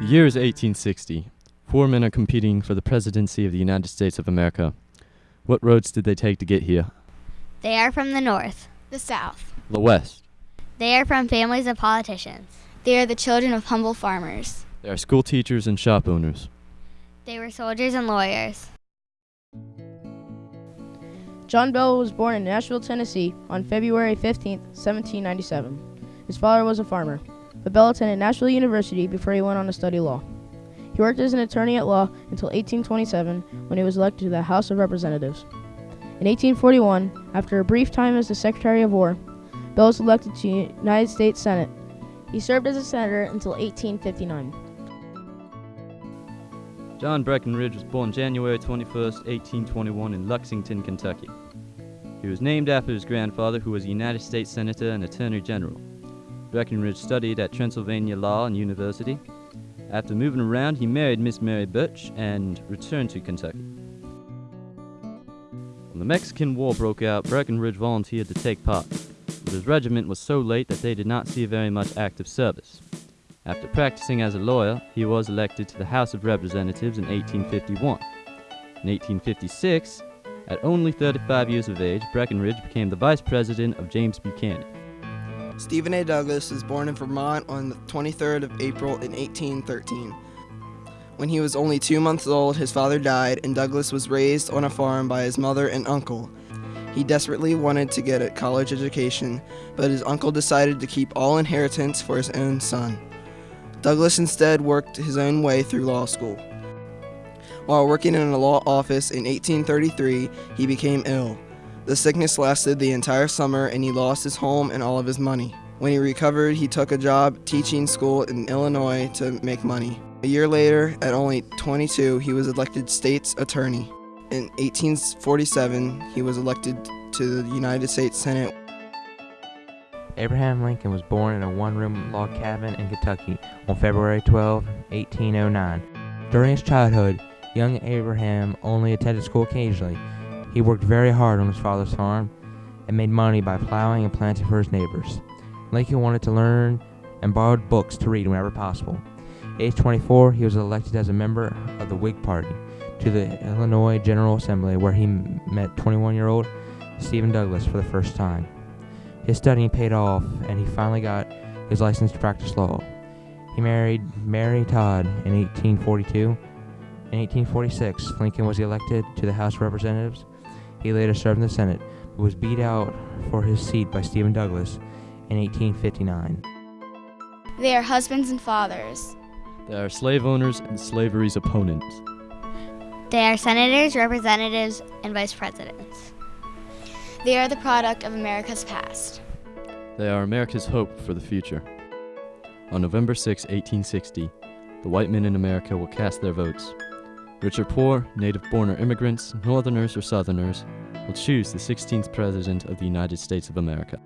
The year is 1860. Four men are competing for the presidency of the United States of America. What roads did they take to get here? They are from the north. The South. The West. They are from families of politicians. They are the children of humble farmers. They are school teachers and shop owners. They were soldiers and lawyers. John Bell was born in Nashville, Tennessee on February 15, 1797. His father was a farmer, but Bell attended Nashville University before he went on to study law. He worked as an attorney at law until 1827 when he was elected to the House of Representatives. In 1841, after a brief time as the Secretary of War, Bell was elected to the United States Senate. He served as a senator until 1859. John Breckinridge was born January 21, 1821, in Lexington, Kentucky. He was named after his grandfather, who was a United States Senator and Attorney General. Breckinridge studied at Transylvania Law and University. After moving around, he married Miss Mary Burch and returned to Kentucky. When the Mexican War broke out, Breckinridge volunteered to take part, but his regiment was so late that they did not see very much active service. After practicing as a lawyer, he was elected to the House of Representatives in 1851. In 1856, at only 35 years of age, Breckinridge became the vice president of James Buchanan. Stephen A. Douglas was born in Vermont on the 23rd of April in 1813. When he was only two months old, his father died, and Douglas was raised on a farm by his mother and uncle. He desperately wanted to get a college education, but his uncle decided to keep all inheritance for his own son. Douglas instead worked his own way through law school. While working in a law office in 1833, he became ill. The sickness lasted the entire summer and he lost his home and all of his money. When he recovered, he took a job teaching school in Illinois to make money. A year later, at only 22, he was elected state's attorney. In 1847, he was elected to the United States Senate. Abraham Lincoln was born in a one-room log cabin in Kentucky on February 12, 1809. During his childhood, young Abraham only attended school occasionally. He worked very hard on his father's farm and made money by plowing and planting for his neighbors. Lincoln wanted to learn and borrowed books to read whenever possible. Age 24, he was elected as a member of the Whig Party to the Illinois General Assembly, where he met 21-year-old Stephen Douglas for the first time. His studying paid off, and he finally got his license to practice law. He married Mary Todd in 1842. In 1846, Lincoln was elected to the House of Representatives. He later served in the Senate, but was beat out for his seat by Stephen Douglas in 1859. They are husbands and fathers. They are slave owners and slavery's opponents. They are senators, representatives, and vice presidents. They are the product of America's past. They are America's hope for the future. On November 6, 1860, the white men in America will cast their votes. Rich or poor, native born or immigrants, northerners or southerners, will choose the 16th President of the United States of America.